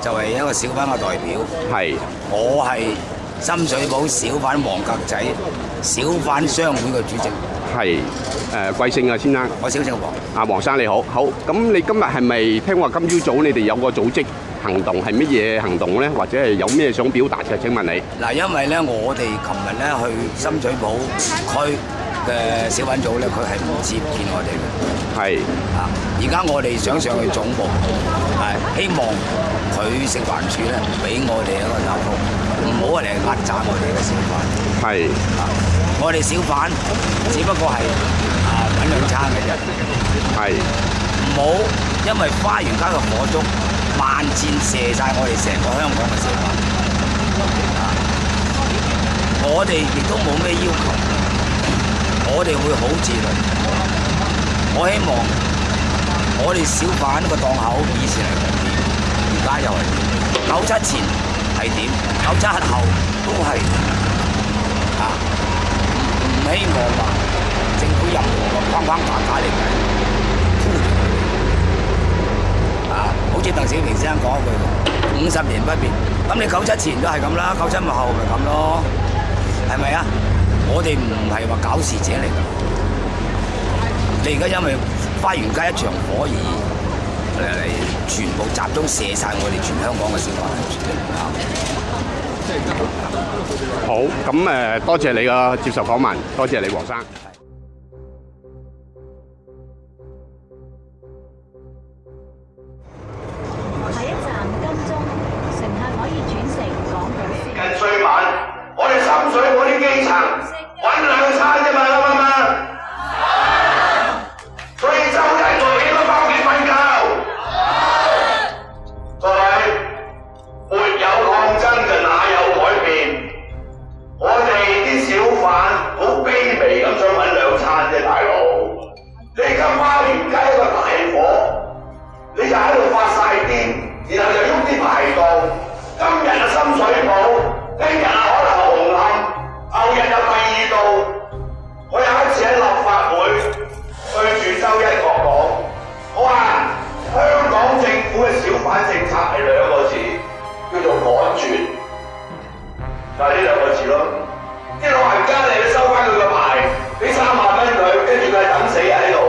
就係一個小販嘅代表，係我係深水埗小販黃格仔，小販商會嘅主席，係誒貴姓啊，先生？我小姓黃。啊，黃生你好，好咁你今日係咪聽話今朝早你哋有個組織行動係乜嘢行動咧？或者係有咩想表達嘅？請問你嗱，因為咧我哋琴日咧去深水埗區。嘅小品組咧，佢係唔接見我哋嘅。係啊，而家我哋想上去總部，係希望佢食環署咧，唔俾我哋一個答鐘，唔好嚟压榨我哋嘅小販。係啊，我哋小販只不過係啊揾兩餐嘅啫。係，唔好因為花園街嘅火燭，萬箭射晒我哋成個香港嘅小販。啊，我哋亦都冇咩要求。我哋會好自律。我希望我哋小販個檔口以前係點，而家又係九七前係點，九七後都係啊！唔希望話政府又框框架架嚟嘅啊！好似鄧小平先生講一句：五十年不變。咁你九七前都係咁啦，九七後咪咁咯，係咪啊？我哋唔係話搞事者嚟㗎，你而家因為花園街一場火而嚟全部集中射晒我哋全香港嘅市民。好，咁誒多謝你嘅接受訪問，多謝你黃生。我啲基层揾两餐啫嘛，啱妈妈。所以周系我哋翻屋企瞓觉。各位，没有抗争就哪有改变？我哋啲小贩好卑微咁想揾两餐啫，大佬。你家花点街一个大火，你就喺度发晒癲，然后就喐啲排档？今日嘅深水埗。個字咯，啲老人家你收翻佢个牌，俾三万蚊佢，跟住佢等死喺度。